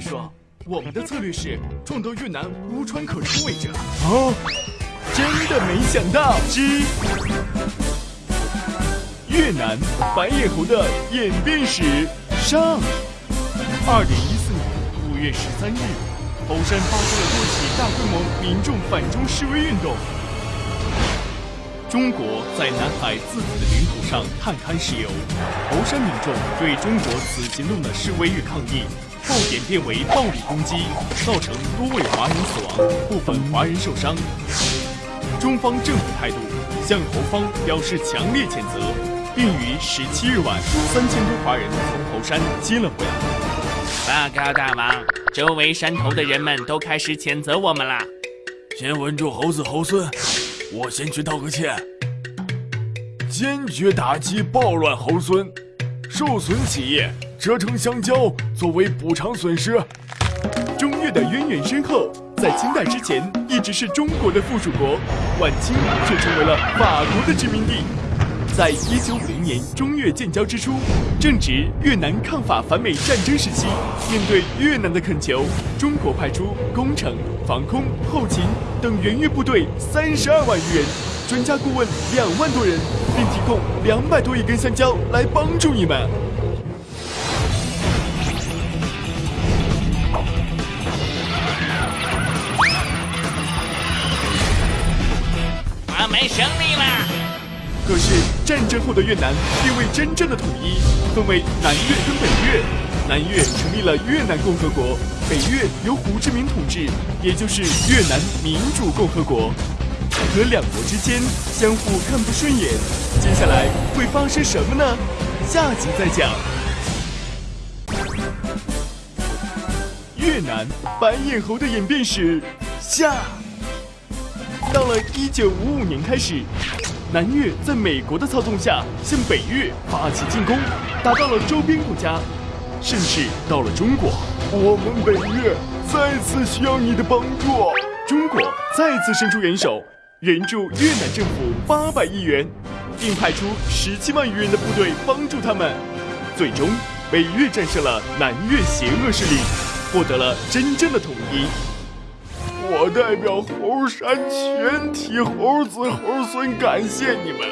据说，我们的策略是撞到越南无船可出为止。哦，真的没想到！之越南白眼猴的演变史上，二零一四年五月十三日，猴山发生了多起大规模民众反中示威运动。中国在南海自己的领土上探勘石油，猴山民众对中国此行动的示威与抗议，后演变为暴力攻击，造成多位华人死亡，部分华人受伤。中方政府态度向猴方表示强烈谴责，并于十七日晚三千多华人从猴山接了回来。报告大王，周围山头的人们都开始谴责我们了。先稳住猴子猴孙。我先去道个歉，坚决打击暴乱猴孙，受损企业折成香蕉作为补偿损失。中越的渊源深厚，在清代之前一直是中国的附属国，晚清却成为了法国的殖民地。在一九五零年中越建交之初，正值越南抗法反美战争时期，面对越南的恳求，中国派出工程、防空、后勤等援越部队三十二万余人，专家顾问两万多人，并提供两百多亿根香蕉来帮助你们。我们胜利了！可是战争后的越南并未真正的统一，分为南越跟北越。南越成立了越南共和国，北越由胡志明统治，也就是越南民主共和国。可两国之间相互看不顺眼，接下来会发生什么呢？下集再讲。越南白眼猴的演变史下，到了一九五五年开始。南越在美国的操纵下向北越发起进攻，打到了周边国家，甚至到了中国。我们北越再次需要你的帮助。中国再次伸出援手，援助越南政府八百亿元，并派出十七万余人的部队帮助他们。最终，北越战胜了南越邪恶势力，获得了真正的统一。我代表猴山全体猴子猴孙感谢你们，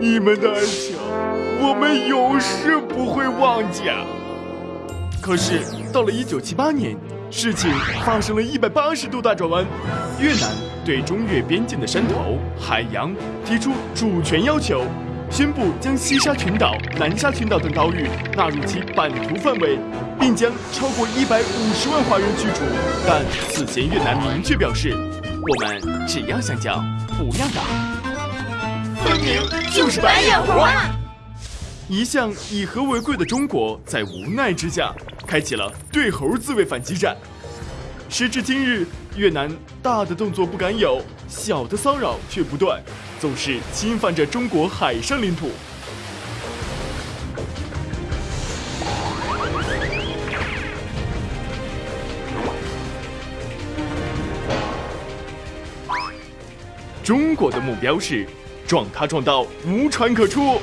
你们的恩情我们永世不会忘记。可是到了一九七八年，事情发生了一百八十度大转弯，越南对中越边境的山头、海洋提出主权要求。宣布将西沙群岛、南沙群岛等岛屿纳入其版图范围，并将超过一百五十万华人驱逐。但此前越南明确表示，我们只要香蕉，不要岛。分明就是白眼猴啊！一向以和为贵的中国，在无奈之下，开启了对猴自卫反击战。时至今日，越南大的动作不敢有，小的骚扰却不断。总是侵犯着中国海上领土。中国的目标是撞它撞到无船可出。